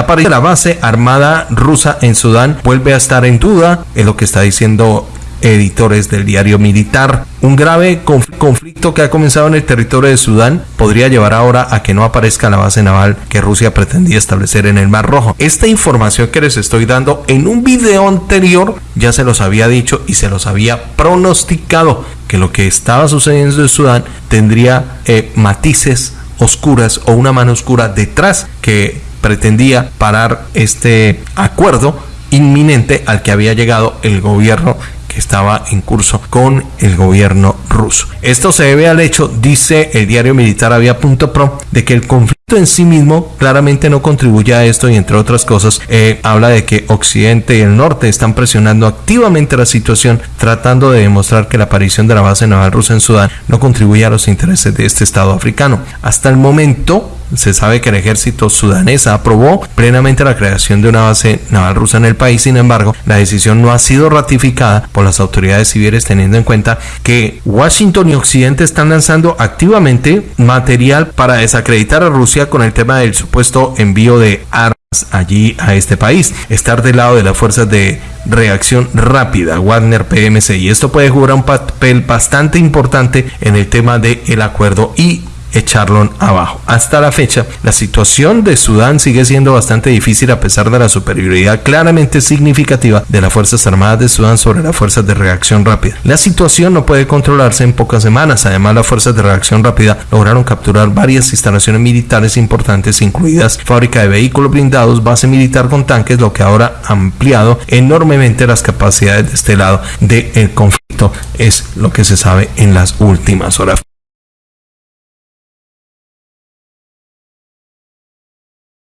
La de la base armada rusa en Sudán vuelve a estar en duda, es lo que está diciendo editores del diario militar. Un grave conflicto que ha comenzado en el territorio de Sudán podría llevar ahora a que no aparezca la base naval que Rusia pretendía establecer en el Mar Rojo. Esta información que les estoy dando en un video anterior ya se los había dicho y se los había pronosticado que lo que estaba sucediendo en Sudán tendría eh, matices oscuras o una mano oscura detrás que pretendía parar este acuerdo inminente al que había llegado el gobierno que estaba en curso con el gobierno ruso. Esto se debe al hecho, dice el diario militar Avia.pro, de que el conflicto en sí mismo claramente no contribuye a esto y entre otras cosas eh, habla de que Occidente y el Norte están presionando activamente la situación tratando de demostrar que la aparición de la base naval rusa en Sudán no contribuye a los intereses de este estado africano. Hasta el momento se sabe que el ejército sudanés aprobó plenamente la creación de una base naval rusa en el país, sin embargo, la decisión no ha sido ratificada por las autoridades civiles teniendo en cuenta que Washington y Occidente están lanzando activamente material para desacreditar a Rusia con el tema del supuesto envío de armas allí a este país, estar del lado de las fuerzas de reacción rápida, Wagner PMC, y esto puede jugar un papel bastante importante en el tema del el acuerdo y echarlo abajo. Hasta la fecha, la situación de Sudán sigue siendo bastante difícil a pesar de la superioridad claramente significativa de las Fuerzas Armadas de Sudán sobre las fuerzas de reacción rápida. La situación no puede controlarse en pocas semanas. Además, las fuerzas de reacción rápida lograron capturar varias instalaciones militares importantes, incluidas fábrica de vehículos blindados, base militar con tanques, lo que ahora ha ampliado enormemente las capacidades de este lado del conflicto, es lo que se sabe en las últimas horas.